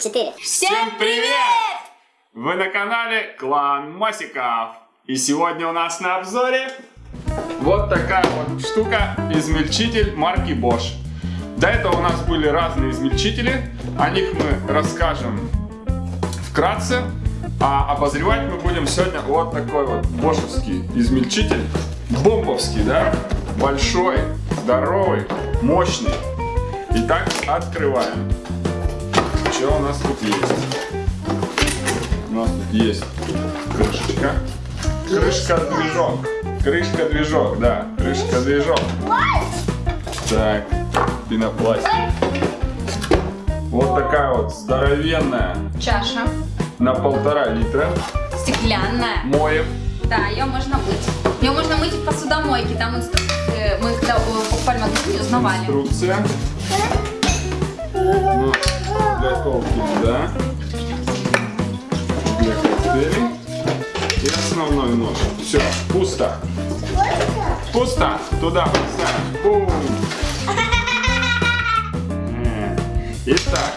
четыре. Всем привет! Вы на канале Клан Мосиков. И сегодня у нас на обзоре вот такая вот штука, измельчитель марки Bosch. До этого у нас были разные измельчители, о них мы расскажем вкратце. А обозревать мы будем сегодня вот такой вот бошевский измельчитель. Бомбовский, да? Большой, здоровый, мощный. Итак, открываем. Что у нас тут есть? У нас тут есть крышечка. Крышка-движок. Крышка-движок, да. Крышка-движок. Так, пенопластик. Вот такая вот здоровенная Чаша на полтора литра. стеклянная. Моем. Да, ее можно мыть. Ее можно мыть в посудомойке. Там инстру- э, мы когда магазине, узнавали. Инструкция. Ну, для колки, да. Для коктейлей. И основной нож. Все, пусто. Пусто. Туда поставим. Бум. Э. Итак,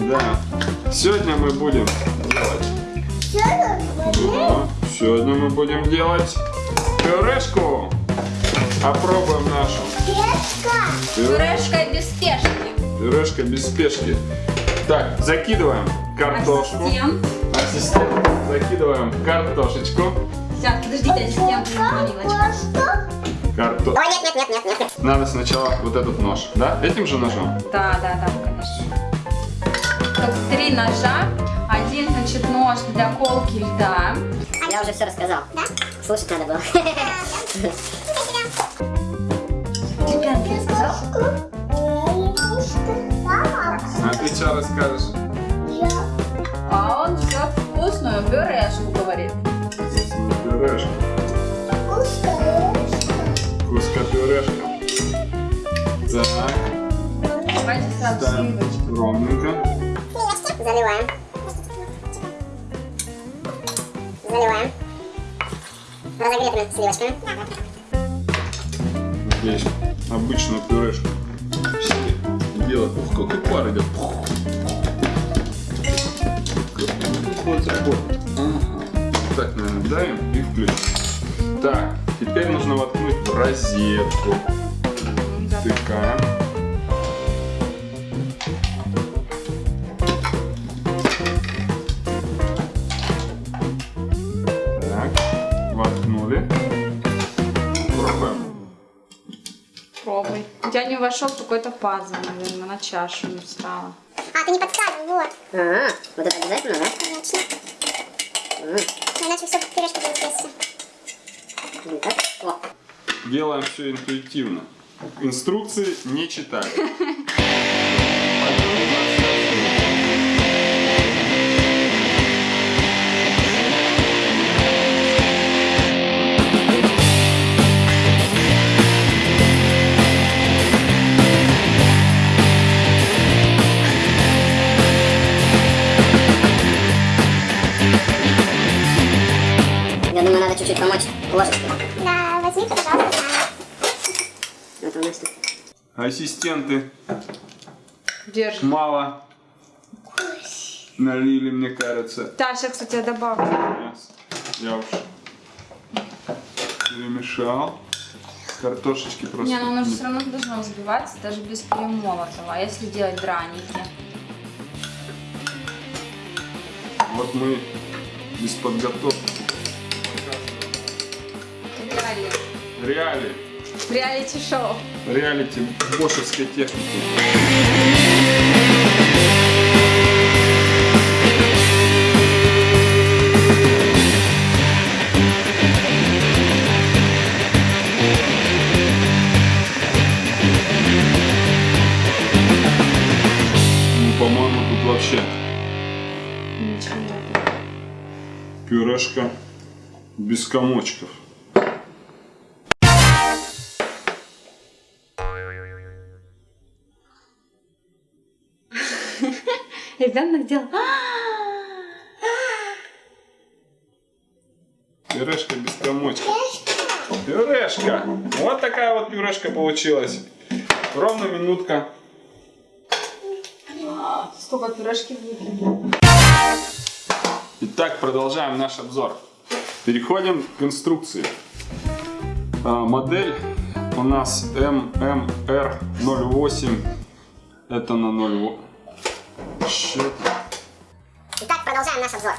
да. Сегодня мы будем делать. Да, Сегодня мы будем делать пюрешку. Опробуем нашу. Пюре- Пюрешка без спешки. Пюрешка без спешки. Так, закидываем картошку. Ассистент. Ассистент. Закидываем картошечку. Сейчас, подождите, ассистент. Карто... Ой, нет, нет, нет, нет, нет. Надо сначала вот этот нож, да? Этим же ножом? Да, да, да, конечно. Тут три ножа. Один, значит, нож для колки льда. Я уже все рассказал. Да? Слушать надо было. Стеклянки рассказал? А что расскажешь? А он все вкусную пюрешку говорит. Пюрешка. Куска пюрешка. Так, Давайте ставим ровненько. Заливаем. Заливаем. Разогретыми сливочками. Здесь обычная пюрешка. Все делать, ух, какой пар идет. Вот такой. Ага. Так, наверное, давим и включим. Так, теперь нужно воткнуть розетку. Втыкаем. Так, воткнули. Пробуем. Пробуй. У тебя не вошел какой-то пазл, наверное, на чашу не встала. А, ты не подставил, вот. А, вот это обязательно, да? Конечно. Иначе все пюрешка будет. Так, о. Делаем все интуитивно. Инструкции не читаем. чуть-чуть помочь ложечкой. Да, возьми, пожалуйста. Вот у нас тут. Ассистенты Держи. мало налили, мне кажется. Да, сейчас, кстати, я добавлю. Мясо. Я уж перемешал. Картошечки просто. Не, ну оно же все равно должно взбиваться, даже без перемолотого. А если делать драники? Вот мы без подготовки. Реалии. Реали. Реалити-шоу. Реалити бошевской техники. Ну, по-моему, тут вообще Ничего пюрешка без комочков. Ребенок делал... Пюрешка без комочков. Пюрешка. Вот такая вот пюрешка получилась. Ровно минутка. Сколько пюрешки влипло. Итак, продолжаем наш обзор. Переходим к инструкции. А, модель у нас MMR08. Это на 0. Что Итак, продолжаем наш обзор.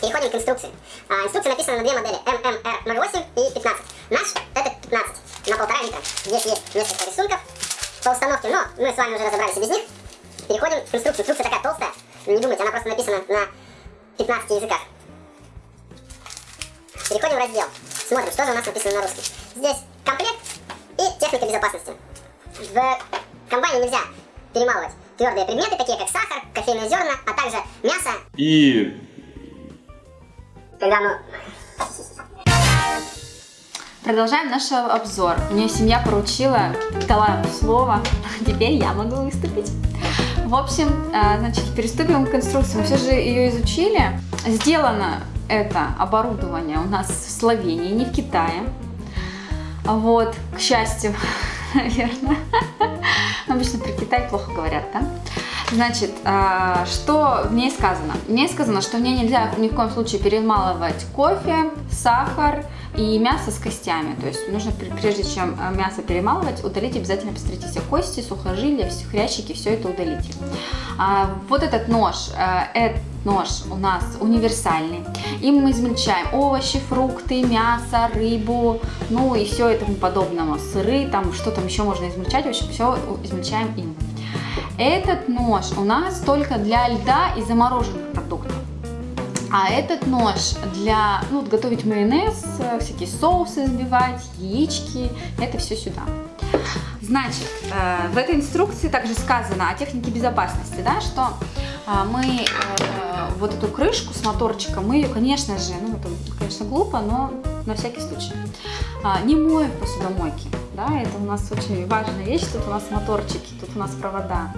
Переходим к инструкции. А, инструкция написана на две модели MMR08 и 15. Наш это 15 на полтора литра. Здесь есть несколько рисунков по установке, но мы с вами уже разобрались и без них. Переходим к инструкции. Инструкция такая толстая. Не думайте, она просто написана на 15 языках. Переходим в раздел. Смотрим, что же у нас написано на русском. Здесь комплект и техника безопасности. В комбайне нельзя перемалывать твердые предметы, такие как сахар, кофейные зерна, а также мясо, И когда оно... Продолжаем наш обзор. Мне семья поручила, дала слово, теперь я могу выступить. В общем, э, значит, приступим к инструкции. Мы все же ее изучили. Сделано это оборудование у нас в Словении, не в Китае. Вот, к счастью, наверное. Обычно про Китай плохо говорят, да? Значит, а, что в ней сказано? В ней сказано, что в ней нельзя ни в коем случае перемалывать кофе, сахар и мясо с костями. То есть нужно, пр- прежде чем а, мясо перемалывать, удалить обязательно, посмотрите, все кости, сухожилия, все хрящики, все это удалите. А, Вот этот нож, этот нож у нас универсальный. Им мы измельчаем овощи, фрукты, мясо, рыбу, ну и все и тому подобного. Сыры, там что там еще можно измельчать, в общем, все измельчаем им. Этот нож у нас только для льда и замороженных продуктов. А этот нож для ну, готовить майонез, э, всякие соусы взбивать, яички, это все сюда. Значит, э, в этой инструкции также сказано о технике безопасности, да, что а, мы э, вот эту крышку с моторчиком, мы ее, конечно же, ну это, конечно, глупо, но на всякий случай, не моем в посудомойке. Да, это у нас очень важная вещь, тут у нас моторчики, тут у нас провода.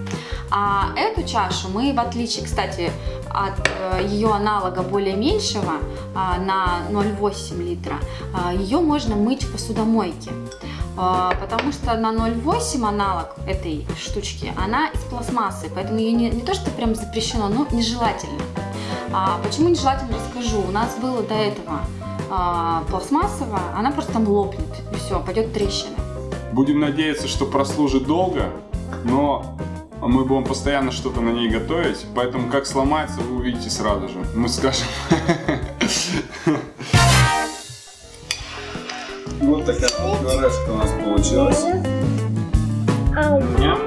А эту чашу мы, в отличие, кстати, от э, ее аналога более меньшего а, на 0,8 литра, а, ее можно мыть в посудомойке. А, Потому что на 0,8 аналог этой штучки, она из пластмассы, поэтому ее не, не то, что прям запрещено, но нежелательно. А почему нежелательно, расскажу. У нас было до этого а, пластмассовая, она просто там лопнет, и все, пойдет трещина. Будем надеяться, что прослужит долго, но мы будем постоянно что-то на ней готовить, поэтому как сломается, вы увидите сразу же. Мы скажем. Вот такая пюрешка у нас получилась. Ням.